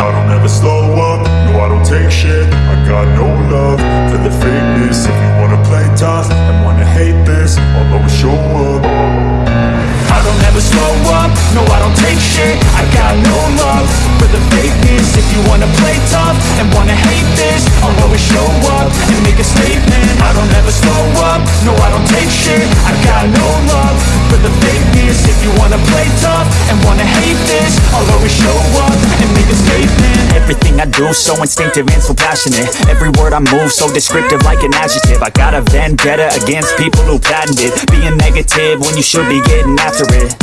I don't ever slow up, no I don't take shit. I got no love for the fakeness. If you wanna play tough and wanna hate this I'll always show up. I don't ever slow up, no I don't take shit. I got no love for the fakeness. If you wanna play tough and wanna hate this I'll so instinctive and so passionate. Every word I move so descriptive like an adjective. I got a vendetta against people who patented Being negative when you should be getting after it.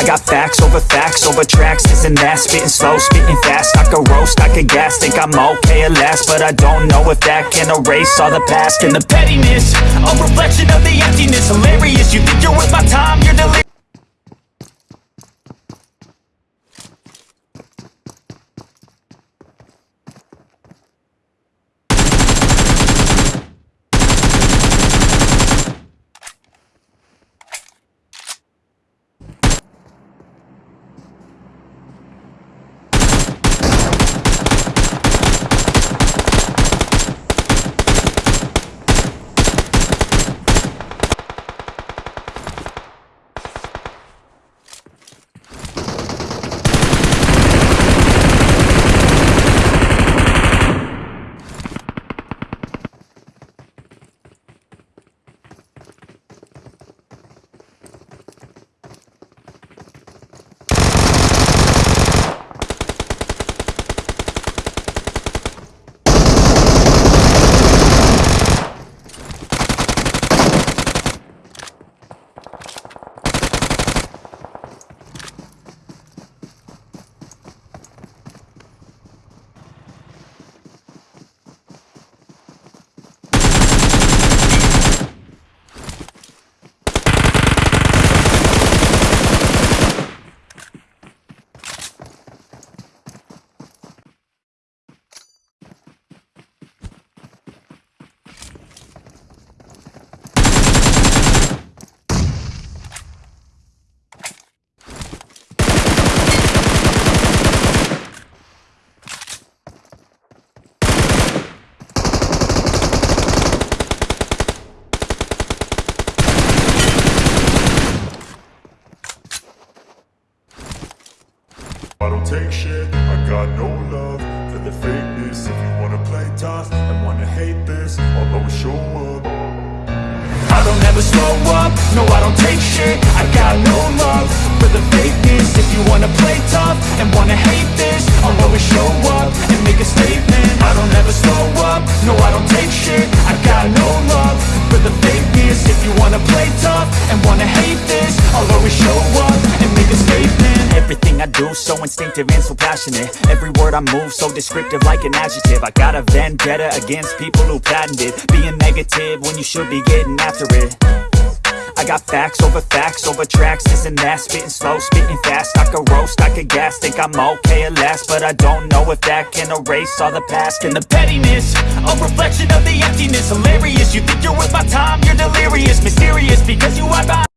I got facts over facts over tracks, this and that Spitting slow, spitting fast, I could roast, I could gas Think I'm okay at last, but I don't know if that can erase all the past And the pettiness, a reflection of the emptiness. Hilarious, you think you're worth my time, you're delirious I don't shit, I got no love for the fakeness. If you wanna play tough and wanna hate this I'll always show up. I don't ever slow up, no I don't take shit. I got no love for the fakeness. If you wanna play tough and wanna hate this I'll always show up and make a statement. I don't ever slow up, no I don't take shit. I got no love for the fakeness. If you wanna play tough and wanna hate this I'll always show up and make a statement Everything I do so instinctive and so passionate. Every word I move so descriptive like an adjective. I got a vendetta against people who patented Being negative when you should be getting after it. I got facts over facts over tracks, this and that Spitting slow, spitting fast, I could roast, I could gas Think I'm okay at last, but I don't know if that can erase all the past And the pettiness, a reflection of the emptiness. Hilarious, you think you're worth my time, you're delirious. Mysterious, because you are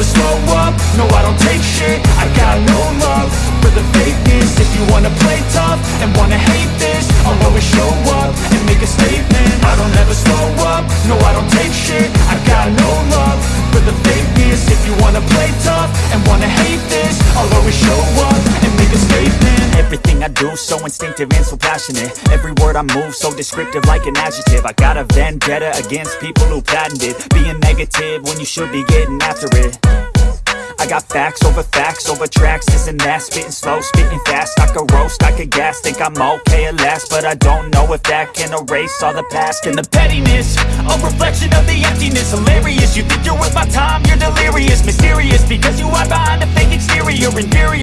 I don't ever slow up, no I don't take shit. I got no love for the fakeness. If you wanna play tough and wanna hate this I'll always show up and make a statement. I don't ever slow up, no I don't take shit. I got no love for the fakeness. If you wanna play tough and wanna hate this I'll do so instinctive and so passionate. Every word I move so descriptive like an adjective. I got a vendetta against people who patented Being negative when you should be getting after it. I got facts over facts over tracks, this and that. Spitting slow, spitting fast, I could roast, I could gas Think I'm okay at last, but I don't know if that can erase all the past And the pettiness, a reflection of the emptiness. Hilarious, you think you're worth my time, you're delirious. Mysterious, because you hide behind a fake exterior. Inferior